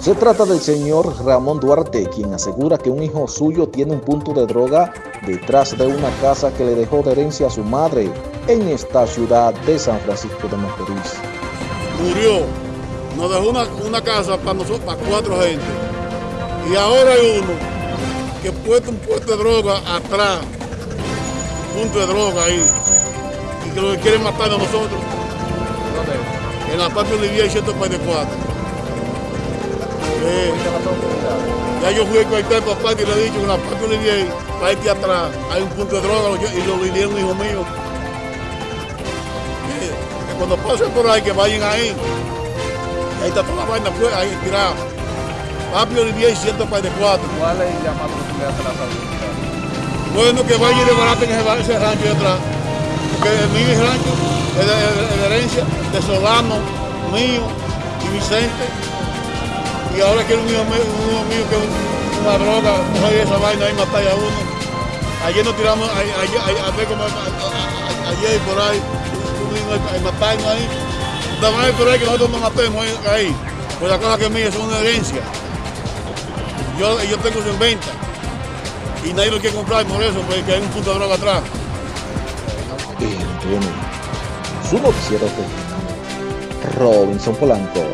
Se trata del señor Ramón Duarte, quien asegura que un hijo suyo tiene un punto de droga detrás de una casa que le dejó de herencia a su madre en esta ciudad de San Francisco de Macorís. Murió, nos dejó una, casa para nosotros, para cuatro gente. Y ahora hay uno que puesto un puesto de droga atrás, un punto de droga ahí, y que lo quiere matar a nosotros. En la parte de 144. Ya yo fui a conectar papá y le he dicho, que una parte le di ahí, para atrás, hay un punto de droga y lo vinieron hijo mío. Que cuando pasen por ahí, que vayan ahí. Ahí está toda la vaina, pues, ahí tirada. Papi Olivier 144. ¿Cuál es la de la? Bueno, que vayan y desbaraten ese, ese rancho de atrás. Porque el mío rancho, es de herencia de Solano, mío y Vicente y ahora quiere un mío que es una droga, coger esa vaina ahí matar a uno. Ayer nos tiramos, ayer, por ahí, matarnos ahí. También por ahí que nosotros nos matemos ahí. Pues la cosa que mía es una herencia. Yo, yo tengo eso en venta. Y nadie lo quiere comprar por eso, porque hay un punto de droga atrás. Bien, su noticiero Robinson Polanco.